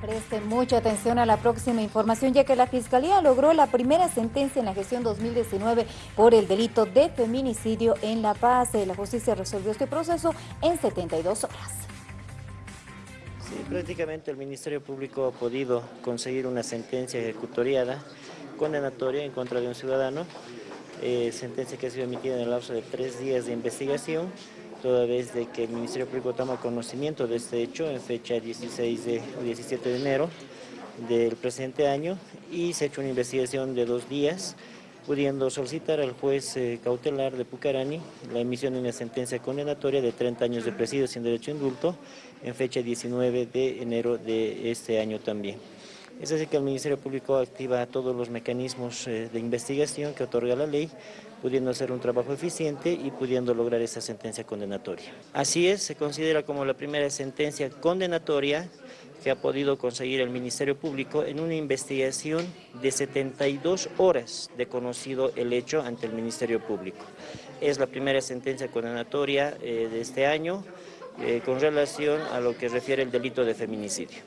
Preste mucha atención a la próxima información, ya que la Fiscalía logró la primera sentencia en la gestión 2019 por el delito de feminicidio en La Paz. La justicia resolvió este proceso en 72 horas. Sí, prácticamente el Ministerio Público ha podido conseguir una sentencia ejecutoriada condenatoria en contra de un ciudadano, eh, sentencia que ha sido emitida en el lapso de tres días de investigación, toda vez de que el Ministerio Público toma conocimiento de este hecho en fecha 16 de, 17 de enero del presente año y se ha hecho una investigación de dos días pudiendo solicitar al juez eh, cautelar de Pucarani la emisión de una sentencia condenatoria de 30 años de presidio sin derecho a indulto en fecha 19 de enero de este año también. Es así que el Ministerio Público activa todos los mecanismos eh, de investigación que otorga la ley, pudiendo hacer un trabajo eficiente y pudiendo lograr esa sentencia condenatoria. Así es, se considera como la primera sentencia condenatoria que ha podido conseguir el Ministerio Público en una investigación de 72 horas de conocido el hecho ante el Ministerio Público. Es la primera sentencia condenatoria eh, de este año eh, con relación a lo que refiere el delito de feminicidio.